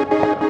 Música